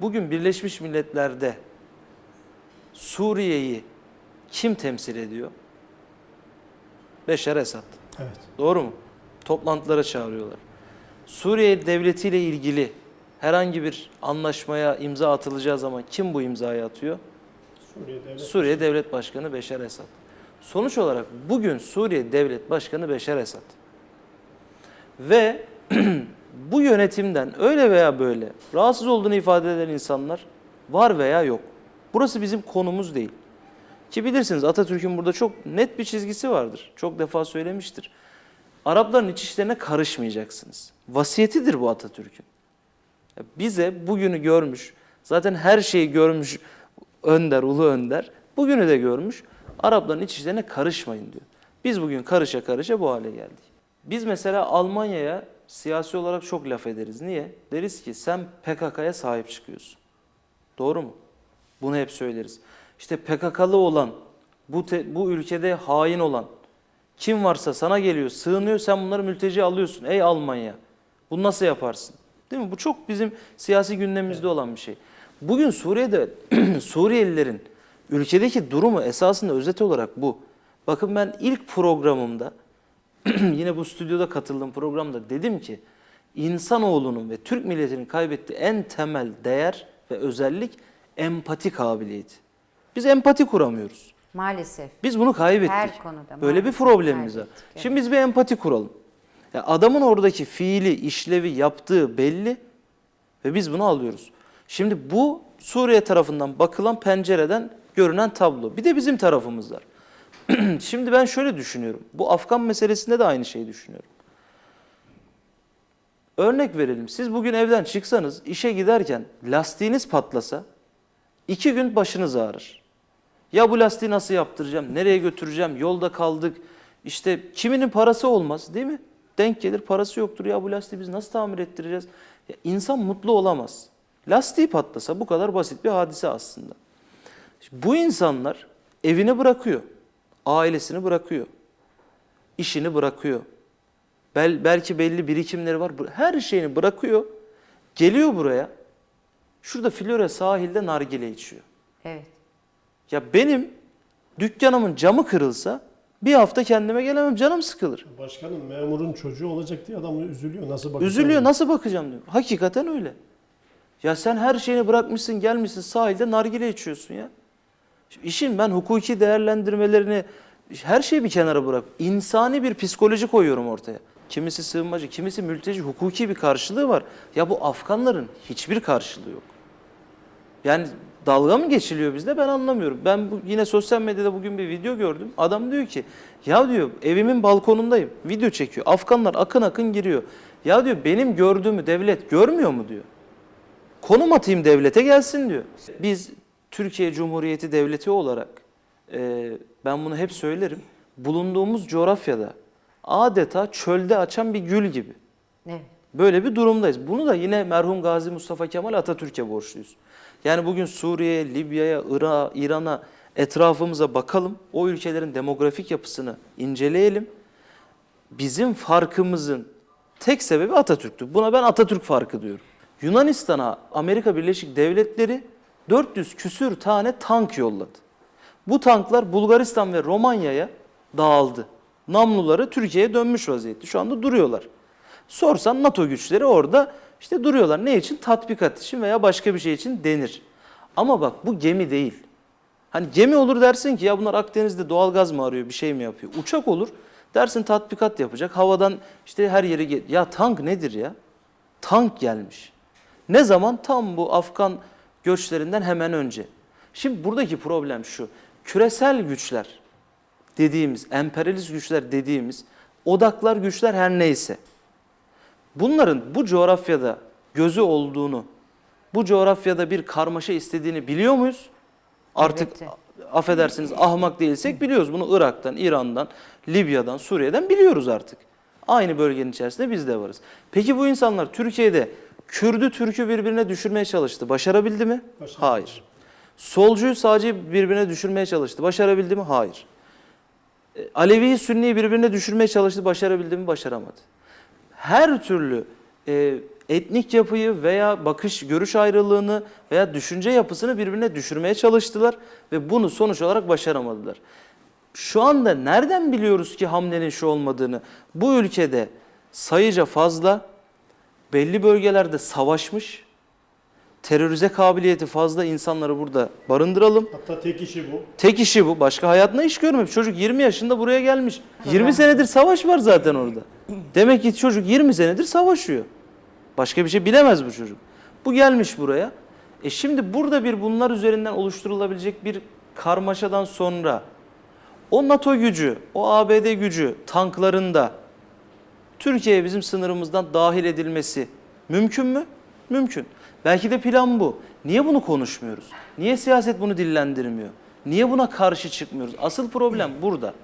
bugün Birleşmiş Milletler'de Suriye'yi kim temsil ediyor? Beşar Esad. Evet. Doğru mu? Toplantılara çağırıyorlar. Suriye devletiyle ilgili herhangi bir anlaşmaya imza atılacağı zaman kim bu imzayı atıyor? Suriye Devlet Suriye Devlet Başkanı Beşar Esad. Sonuç olarak bugün Suriye Devlet Başkanı Beşar Esad. Ve bu yönetimden öyle veya böyle rahatsız olduğunu ifade eden insanlar var veya yok. Burası bizim konumuz değil. Ki bilirsiniz Atatürk'ün burada çok net bir çizgisi vardır. Çok defa söylemiştir. Arapların iç işlerine karışmayacaksınız. Vasiyetidir bu Atatürk'ün. Bize bugünü görmüş, zaten her şeyi görmüş önder, ulu önder. Bugünü de görmüş. Arapların iç işlerine karışmayın diyor. Biz bugün karışa karışa bu hale geldik. Biz mesela Almanya'ya siyasi olarak çok laf ederiz. Niye? Deriz ki sen PKK'ya sahip çıkıyorsun. Doğru mu? Bunu hep söyleriz. İşte PKK'lı olan, bu, te- bu ülkede hain olan, kim varsa sana geliyor, sığınıyor, sen bunları mülteci alıyorsun. Ey Almanya, bunu nasıl yaparsın? Değil mi? Bu çok bizim siyasi gündemimizde olan bir şey. Bugün Suriye'de Suriyelilerin ülkedeki durumu esasında özet olarak bu. Bakın ben ilk programımda yine bu stüdyoda katıldığım programda dedim ki insanoğlunun ve Türk milletinin kaybettiği en temel değer ve özellik empati kabiliyeti. Biz empati kuramıyoruz. Maalesef. Biz bunu kaybettik. Her konuda Böyle bir problemimiz var. evet. Şimdi biz bir empati kuralım. Ya adamın oradaki fiili, işlevi, yaptığı belli ve biz bunu alıyoruz. Şimdi bu Suriye tarafından bakılan pencereden görünen tablo. Bir de bizim tarafımız var. Şimdi ben şöyle düşünüyorum. Bu Afgan meselesinde de aynı şeyi düşünüyorum. Örnek verelim. Siz bugün evden çıksanız, işe giderken lastiğiniz patlasa, iki gün başınız ağrır. Ya bu lastiği nasıl yaptıracağım, nereye götüreceğim, yolda kaldık. İşte kiminin parası olmaz değil mi? Denk gelir parası yoktur ya bu lastiği biz nasıl tamir ettireceğiz? Ya insan mutlu olamaz. Lastiği patlasa bu kadar basit bir hadise aslında. Bu insanlar evini bırakıyor, ailesini bırakıyor, işini bırakıyor. Bel, belki belli birikimleri var. Her şeyini bırakıyor, geliyor buraya. Şurada Flora sahilde nargile içiyor. Evet. Ya benim dükkanımın camı kırılsa bir hafta kendime gelemem canım sıkılır. Başkanım memurun çocuğu olacak diye adam üzülüyor. Nasıl bakacak? Üzülüyor nasıl bakacağım diyor. Hakikaten öyle. Ya sen her şeyini bırakmışsın gelmişsin sahilde nargile içiyorsun ya. Şimdi ben hukuki değerlendirmelerini her şeyi bir kenara bırak. İnsani bir psikoloji koyuyorum ortaya. Kimisi sığınmacı, kimisi mülteci, hukuki bir karşılığı var. Ya bu Afganların hiçbir karşılığı yok. Yani dalga mı geçiliyor bizde ben anlamıyorum. Ben bu, yine sosyal medyada bugün bir video gördüm. Adam diyor ki ya diyor evimin balkonundayım. Video çekiyor. Afganlar akın akın giriyor. Ya diyor benim gördüğümü devlet görmüyor mu diyor. Konum atayım devlete gelsin diyor. Biz Türkiye Cumhuriyeti Devleti olarak e, ben bunu hep söylerim. Bulunduğumuz coğrafyada adeta çölde açan bir gül gibi. Evet. Böyle bir durumdayız. Bunu da yine merhum Gazi Mustafa Kemal Atatürk'e borçluyuz. Yani bugün Suriye'ye, Libya'ya, Irak'a, İran'a etrafımıza bakalım. O ülkelerin demografik yapısını inceleyelim. Bizim farkımızın tek sebebi Atatürk'tü. Buna ben Atatürk farkı diyorum. Yunanistan'a Amerika Birleşik Devletleri 400 küsür tane tank yolladı. Bu tanklar Bulgaristan ve Romanya'ya dağıldı. Namluları Türkiye'ye dönmüş vaziyette. Şu anda duruyorlar. Sorsan NATO güçleri orada işte duruyorlar. Ne için? Tatbikat için veya başka bir şey için denir. Ama bak bu gemi değil. Hani gemi olur dersin ki ya bunlar Akdeniz'de doğal gaz mı arıyor bir şey mi yapıyor? Uçak olur dersin tatbikat yapacak. Havadan işte her yere gel. Ya tank nedir ya? Tank gelmiş. Ne zaman? Tam bu Afgan göçlerinden hemen önce. Şimdi buradaki problem şu. Küresel güçler dediğimiz, emperyalist güçler dediğimiz odaklar güçler her neyse. Bunların bu coğrafyada gözü olduğunu, bu coğrafyada bir karmaşa istediğini biliyor muyuz? Artık Elbette. affedersiniz ahmak değilsek biliyoruz. Bunu Irak'tan, İran'dan, Libya'dan, Suriye'den biliyoruz artık. Aynı bölgenin içerisinde biz de varız. Peki bu insanlar Türkiye'de Kürdü Türk'ü birbirine düşürmeye çalıştı. Başarabildi mi? Başaramadı. Hayır. Solcuyu sağcıyı birbirine düşürmeye çalıştı. Başarabildi mi? Hayır. E, Alevi'yi Sünni'yi birbirine düşürmeye çalıştı. Başarabildi mi? Başaramadı. Her türlü e, etnik yapıyı veya bakış, görüş ayrılığını veya düşünce yapısını birbirine düşürmeye çalıştılar ve bunu sonuç olarak başaramadılar. Şu anda nereden biliyoruz ki hamlenin şu olmadığını? Bu ülkede sayıca fazla, belli bölgelerde savaşmış, terörize kabiliyeti fazla insanları burada barındıralım. Hatta tek işi bu. Tek işi bu. Başka hayatında iş görmemiş. Çocuk 20 yaşında buraya gelmiş. 20 senedir savaş var zaten orada. Demek ki çocuk 20 senedir savaşıyor. Başka bir şey bilemez bu çocuk. Bu gelmiş buraya. E şimdi burada bir bunlar üzerinden oluşturulabilecek bir karmaşadan sonra o NATO gücü, o ABD gücü tanklarında Türkiye'ye bizim sınırımızdan dahil edilmesi mümkün mü? Mümkün. Belki de plan bu. Niye bunu konuşmuyoruz? Niye siyaset bunu dillendirmiyor? Niye buna karşı çıkmıyoruz? Asıl problem burada.